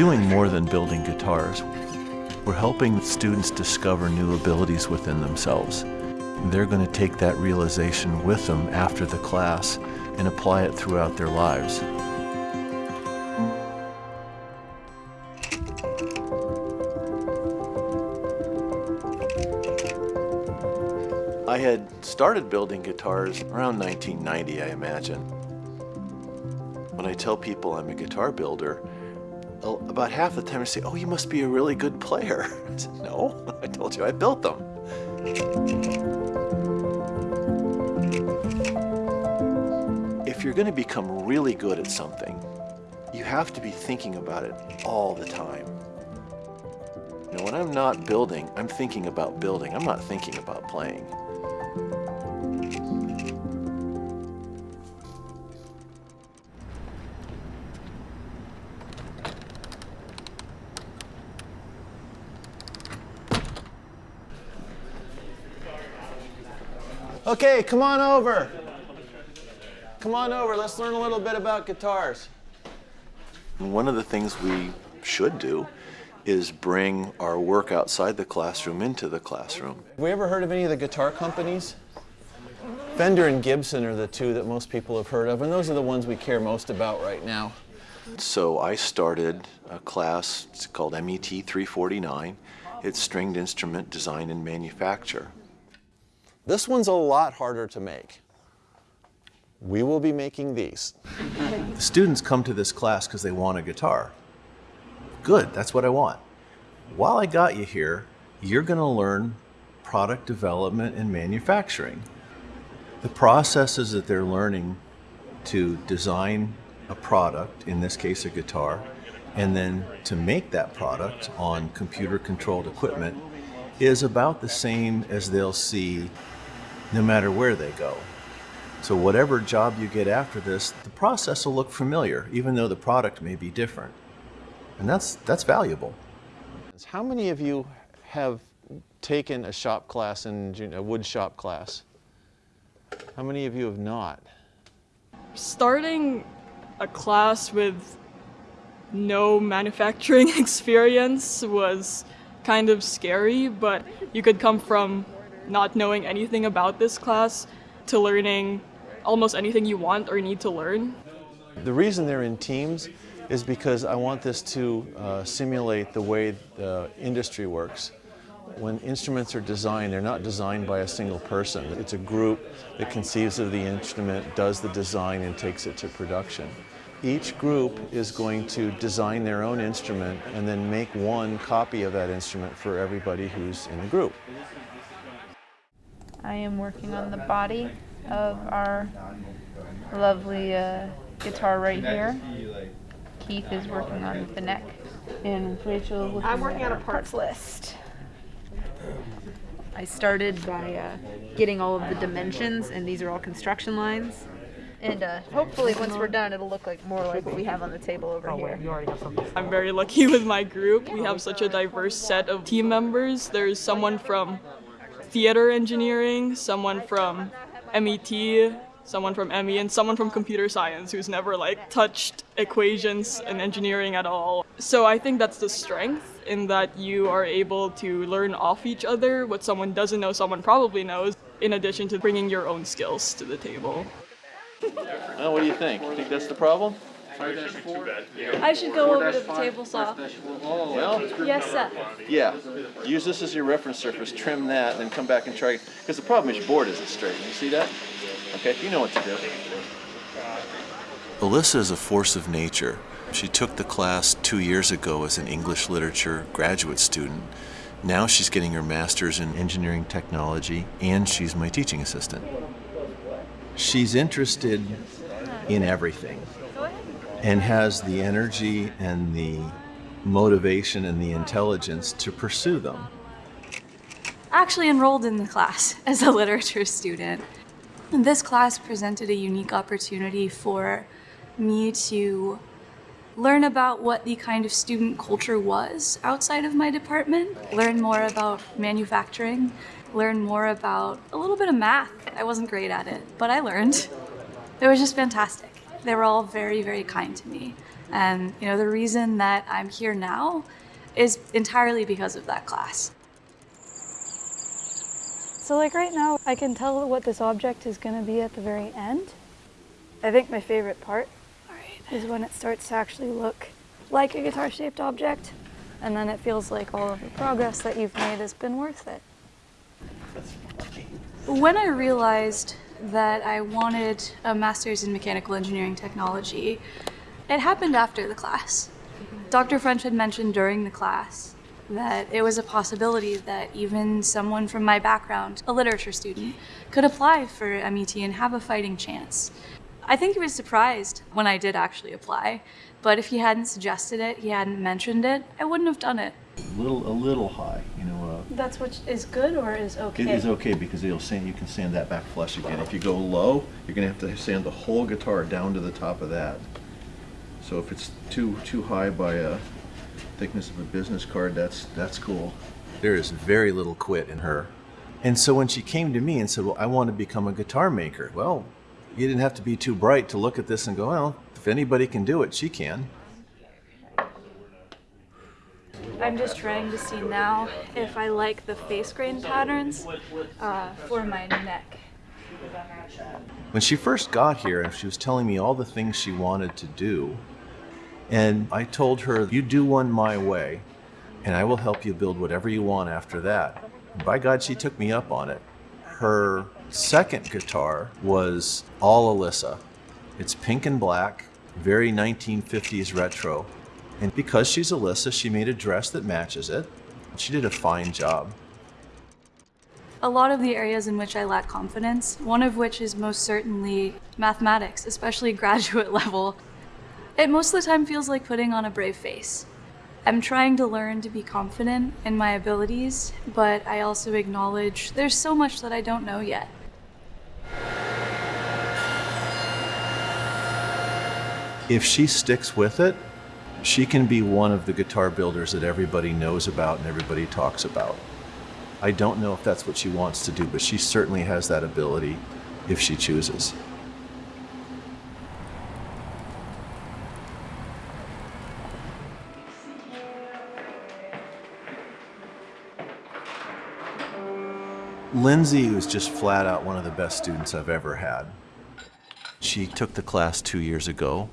doing more than building guitars. We're helping students discover new abilities within themselves. They're going to take that realization with them after the class and apply it throughout their lives. I had started building guitars around 1990, I imagine. When I tell people I'm a guitar builder, about half the time they say, oh, you must be a really good player. I said, no, I told you I built them. If you're going to become really good at something, you have to be thinking about it all the time. You know, when I'm not building, I'm thinking about building. I'm not thinking about playing. Okay, come on over. Come on over, let's learn a little bit about guitars. One of the things we should do is bring our work outside the classroom into the classroom. Have we ever heard of any of the guitar companies? Fender and Gibson are the two that most people have heard of, and those are the ones we care most about right now. So I started a class, it's called MET 349. It's stringed instrument design and manufacture. This one's a lot harder to make. We will be making these. the students come to this class because they want a guitar. Good, that's what I want. While I got you here, you're going to learn product development and manufacturing. The processes that they're learning to design a product, in this case a guitar, and then to make that product on computer controlled equipment is about the same as they'll see no matter where they go. So whatever job you get after this, the process will look familiar, even though the product may be different. And that's, that's valuable. How many of you have taken a shop class in a wood shop class? How many of you have not? Starting a class with no manufacturing experience was kind of scary, but you could come from not knowing anything about this class to learning almost anything you want or need to learn. The reason they're in teams is because I want this to uh, simulate the way the industry works. When instruments are designed, they're not designed by a single person. It's a group that conceives of the instrument, does the design, and takes it to production. Each group is going to design their own instrument and then make one copy of that instrument for everybody who's in the group. I am working on the body of our lovely uh, guitar right here. Keith is working on the neck. And Rachel I'm working on a parts list. I started by uh, getting all of the dimensions, and these are all construction lines. And uh, hopefully, once we're done, it'll look like more like what we have on the table over here. I'm very lucky with my group. We have such a diverse set of team members. There's someone from theater engineering, someone from MET, someone from ME, and someone from computer science who's never like touched equations and engineering at all. So I think that's the strength in that you are able to learn off each other what someone doesn't know someone probably knows in addition to bringing your own skills to the table. Oh, what do you think? You think that's the problem? I should go over to the table saw. Well, Yes, sir. yeah. Use this as your reference surface, trim that, and then come back and try. It. Because the problem is your board isn't straight. You see that? Okay, you know what to do. Alyssa is a force of nature. She took the class two years ago as an English literature graduate student. Now she's getting her master's in engineering technology, and she's my teaching assistant. She's interested in everything and has the energy and the motivation and the intelligence to pursue them. Actually enrolled in the class as a literature student. This class presented a unique opportunity for me to learn about what the kind of student culture was outside of my department, learn more about manufacturing, learn more about a little bit of math. I wasn't great at it, but I learned. It was just fantastic. They were all very, very kind to me. And you know, the reason that I'm here now is entirely because of that class. So like right now, I can tell what this object is going to be at the very end. I think my favorite part is when it starts to actually look like a guitar-shaped object, and then it feels like all of the progress that you've made has been worth it. When I realized that I wanted a master's in mechanical engineering technology, it happened after the class. Dr. French had mentioned during the class that it was a possibility that even someone from my background, a literature student, could apply for MET and have a fighting chance. I think he was surprised when I did actually apply, but if he hadn't suggested it, he hadn't mentioned it, I wouldn't have done it. A little, a little high, you know. Uh, That's what is good or is okay? It is okay because it'll sand, you can sand that back flush again. If you go low, you're gonna have to sand the whole guitar down to the top of that. So if it's too, too high by a thickness of a business card, that's, that's cool. There is very little quit in her. And so when she came to me and said, well, I want to become a guitar maker. Well, you didn't have to be too bright to look at this and go, well, if anybody can do it, she can. I'm just trying to see now if I like the face grain patterns uh, for my neck. When she first got here, she was telling me all the things she wanted to do. And I told her, you do one my way, and I will help you build whatever you want after that. And by God, she took me up on it. Her second guitar was all Alyssa. It's pink and black, very 1950s retro. And because she's Alyssa, she made a dress that matches it. She did a fine job. A lot of the areas in which I lack confidence, one of which is most certainly mathematics, especially graduate level. It most of the time feels like putting on a brave face. I'm trying to learn to be confident in my abilities, but I also acknowledge there's so much that I don't know yet. If she sticks with it, she can be one of the guitar builders that everybody knows about and everybody talks about. I don't know if that's what she wants to do, but she certainly has that ability if she chooses. Lindsay was just flat out one of the best students I've ever had. She took the class two years ago,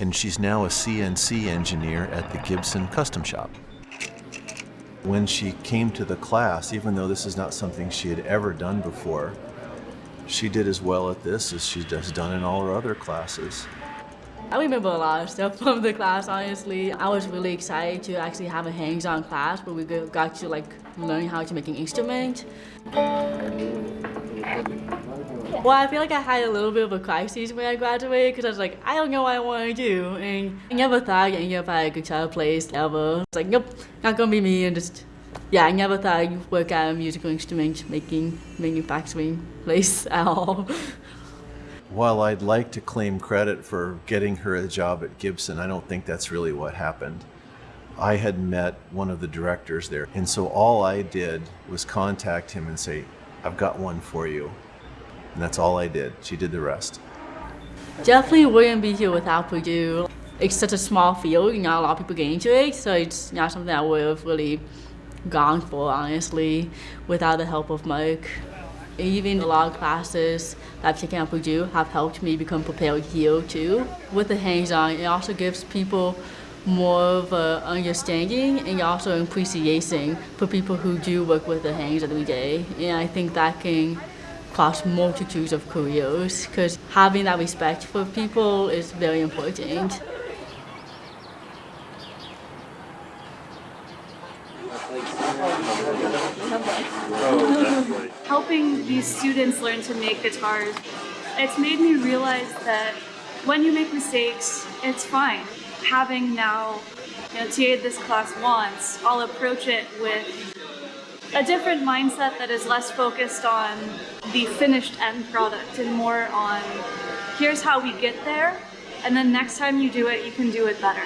and she's now a CNC engineer at the Gibson Custom Shop. When she came to the class, even though this is not something she had ever done before, she did as well at this as she has done in all her other classes. I remember a lot of stuff from the class, honestly. I was really excited to actually have a hands-on class where we got to like learn how to make an instrument. Well, I feel like I had a little bit of a crisis when I graduated because I was like, I don't know what I want to do. And I never thought I'd end up at a guitar place ever. It's like, nope, not gonna be me. And just, yeah, I never thought I'd work at a musical instrument making, manufacturing place at all. While I'd like to claim credit for getting her a job at Gibson, I don't think that's really what happened. I had met one of the directors there, and so all I did was contact him and say, I've got one for you. And that's all I did. She did the rest. Definitely wouldn't be here without Purdue. It's such a small field, not a lot of people get into it, so it's not something I would have really gone for, honestly, without the help of Mike. Even a lot of classes that I've taken at Purdue have helped me become prepared here too. With the hands-on, it also gives people more of an understanding and also appreciation for people who do work with their hands every day. And I think that can cross multitudes of careers because having that respect for people is very important. Helping these students learn to make guitars, it's made me realize that when you make mistakes, it's fine. Having now you know, TA'd this class once, I'll approach it with a different mindset that is less focused on the finished end product and more on here's how we get there, and then next time you do it, you can do it better.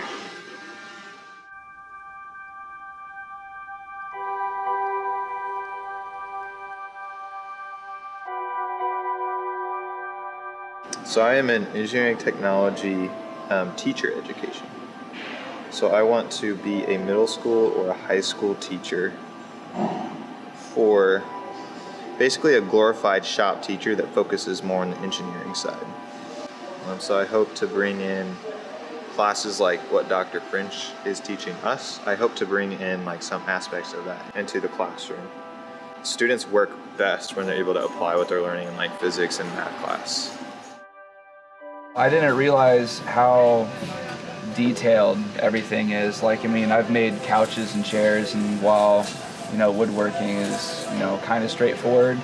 So I am in engineering technology um, teacher education. So I want to be a middle school or a high school teacher for basically a glorified shop teacher that focuses more on the engineering side. Um, so I hope to bring in classes like what Dr. French is teaching us. I hope to bring in like some aspects of that into the classroom. Students work best when they're able to apply what they're learning in like physics and math class. I didn't realize how detailed everything is. Like, I mean, I've made couches and chairs, and while, you know, woodworking is, you know, kind of straightforward,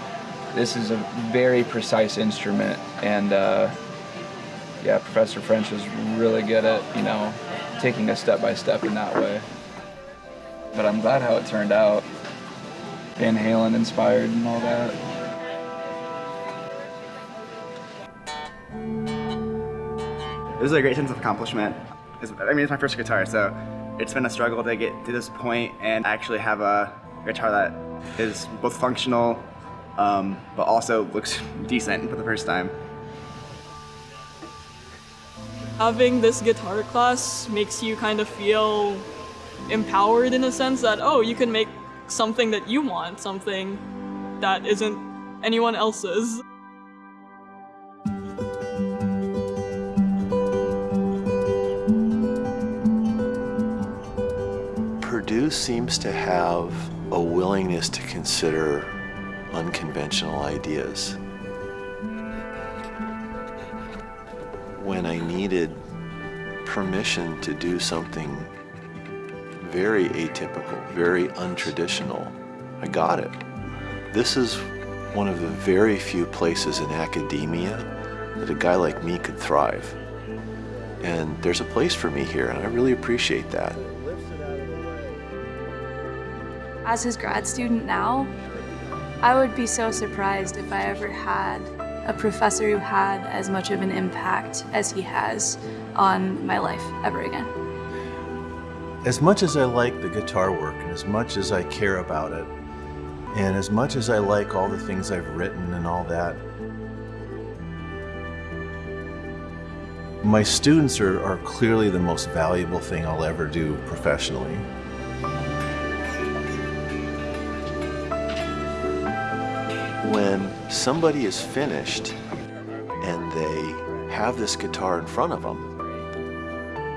this is a very precise instrument. And, uh, yeah, Professor French is really good at, you know, taking us step by step in that way. But I'm glad how it turned out. Van Halen inspired and all that. It was a great sense of accomplishment. It's, I mean, it's my first guitar, so it's been a struggle to get to this point and actually have a guitar that is both functional, um, but also looks decent for the first time. Having this guitar class makes you kind of feel empowered in a sense that, oh, you can make something that you want, something that isn't anyone else's. Purdue seems to have a willingness to consider unconventional ideas. When I needed permission to do something very atypical, very untraditional, I got it. This is one of the very few places in academia that a guy like me could thrive. And there's a place for me here, and I really appreciate that. As his grad student now, I would be so surprised if I ever had a professor who had as much of an impact as he has on my life ever again. As much as I like the guitar work and as much as I care about it, and as much as I like all the things I've written and all that, my students are, are clearly the most valuable thing I'll ever do professionally. When somebody is finished and they have this guitar in front of them,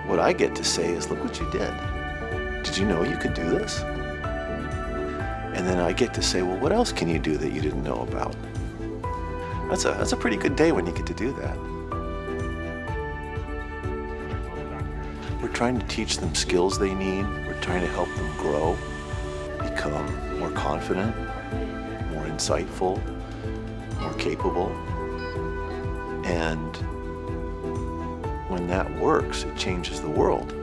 what I get to say is, look what you did. Did you know you could do this? And then I get to say, well, what else can you do that you didn't know about? That's a, that's a pretty good day when you get to do that. We're trying to teach them skills they need. We're trying to help them grow, become more confident, insightful, more capable. And when that works, it changes the world.